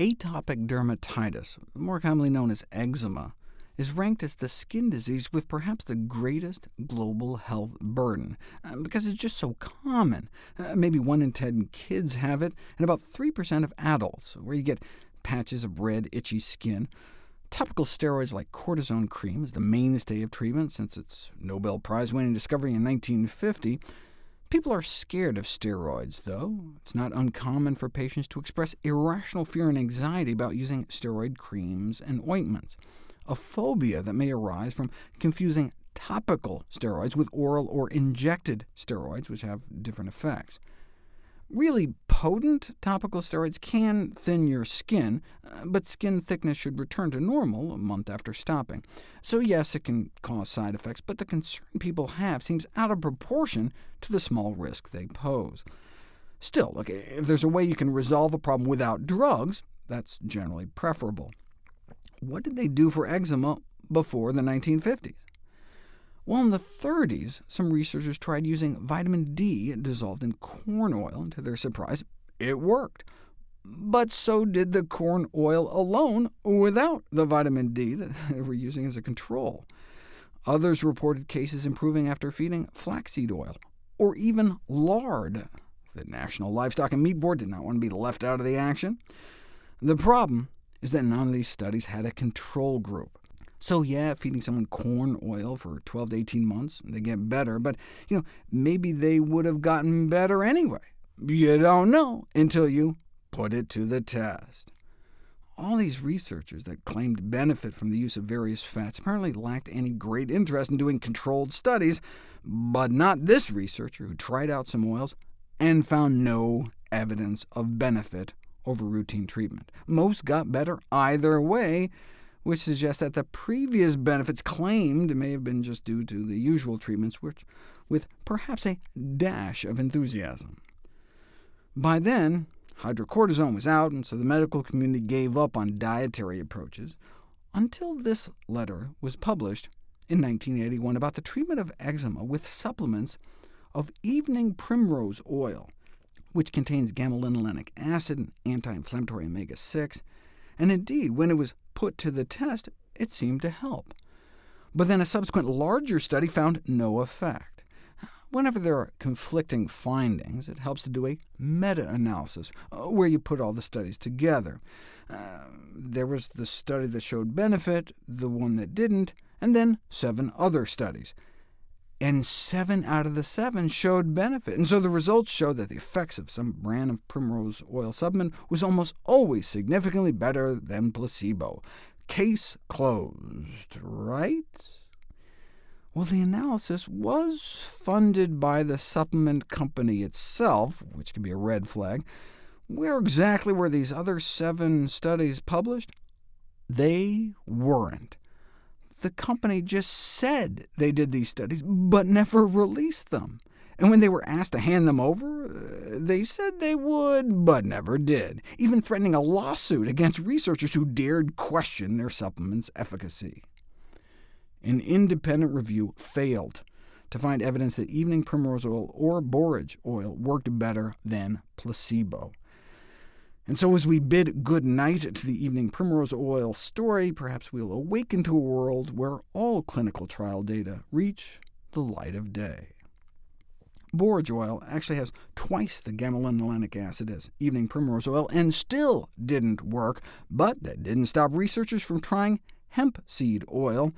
Atopic dermatitis, more commonly known as eczema, is ranked as the skin disease with perhaps the greatest global health burden, uh, because it's just so common. Uh, maybe 1 in 10 kids have it, and about 3% of adults, where you get patches of red, itchy skin. Topical steroids like cortisone cream is the mainstay of treatment since its Nobel Prize-winning discovery in 1950, People are scared of steroids, though. It's not uncommon for patients to express irrational fear and anxiety about using steroid creams and ointments, a phobia that may arise from confusing topical steroids with oral or injected steroids, which have different effects. Really potent topical steroids can thin your skin, uh, but skin thickness should return to normal a month after stopping. So yes, it can cause side effects, but the concern people have seems out of proportion to the small risk they pose. Still, look, if there's a way you can resolve a problem without drugs, that's generally preferable. What did they do for eczema before the 1950s? Well, in the 30s, some researchers tried using vitamin D dissolved in corn oil, and to their surprise, it worked. But so did the corn oil alone without the vitamin D that they were using as a control. Others reported cases improving after feeding flaxseed oil, or even lard. The National Livestock and Meat Board did not want to be left out of the action. The problem is that none of these studies had a control group. So yeah, feeding someone corn oil for 12 to 18 months, they get better, but you know, maybe they would have gotten better anyway. You don't know until you put it to the test. All these researchers that claimed benefit from the use of various fats apparently lacked any great interest in doing controlled studies, but not this researcher who tried out some oils and found no evidence of benefit over routine treatment. Most got better either way, which suggests that the previous benefits claimed may have been just due to the usual treatments, which, with perhaps a dash of enthusiasm. By then, hydrocortisone was out, and so the medical community gave up on dietary approaches, until this letter was published in 1981 about the treatment of eczema with supplements of evening primrose oil, which contains gamma-linolenic acid and anti-inflammatory omega-6, and indeed, when it was put to the test, it seemed to help. But then a subsequent larger study found no effect. Whenever there are conflicting findings, it helps to do a meta-analysis, uh, where you put all the studies together. Uh, there was the study that showed benefit, the one that didn't, and then seven other studies and seven out of the seven showed benefit. And so the results show that the effects of some brand of primrose oil supplement was almost always significantly better than placebo. Case closed, right? Well, the analysis was funded by the supplement company itself, which can be a red flag. Where exactly were these other seven studies published? They weren't the company just said they did these studies, but never released them. And when they were asked to hand them over, uh, they said they would, but never did, even threatening a lawsuit against researchers who dared question their supplement's efficacy. An independent review failed to find evidence that evening primrose oil or borage oil worked better than placebo. And so as we bid good night to the evening primrose oil story, perhaps we'll awaken to a world where all clinical trial data reach the light of day. Borage oil actually has twice the gamma-linolenic acid as evening primrose oil, and still didn't work, but that didn't stop researchers from trying hemp seed oil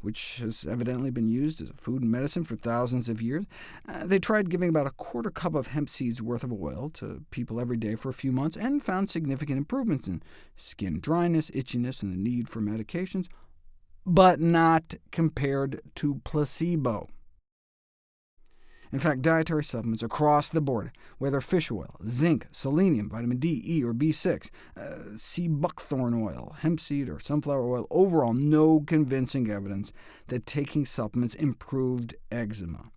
which has evidently been used as a food and medicine for thousands of years. Uh, they tried giving about a quarter cup of hemp seeds worth of oil to people every day for a few months, and found significant improvements in skin dryness, itchiness, and the need for medications, but not compared to placebo. In fact, dietary supplements across the board, whether fish oil, zinc, selenium, vitamin D, E, or B6, uh, sea buckthorn oil, hemp seed, or sunflower oil, overall no convincing evidence that taking supplements improved eczema.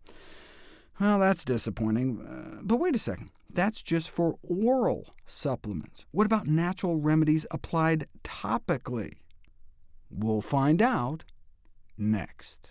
Well, that's disappointing, uh, but wait a second. That's just for oral supplements. What about natural remedies applied topically? We'll find out next.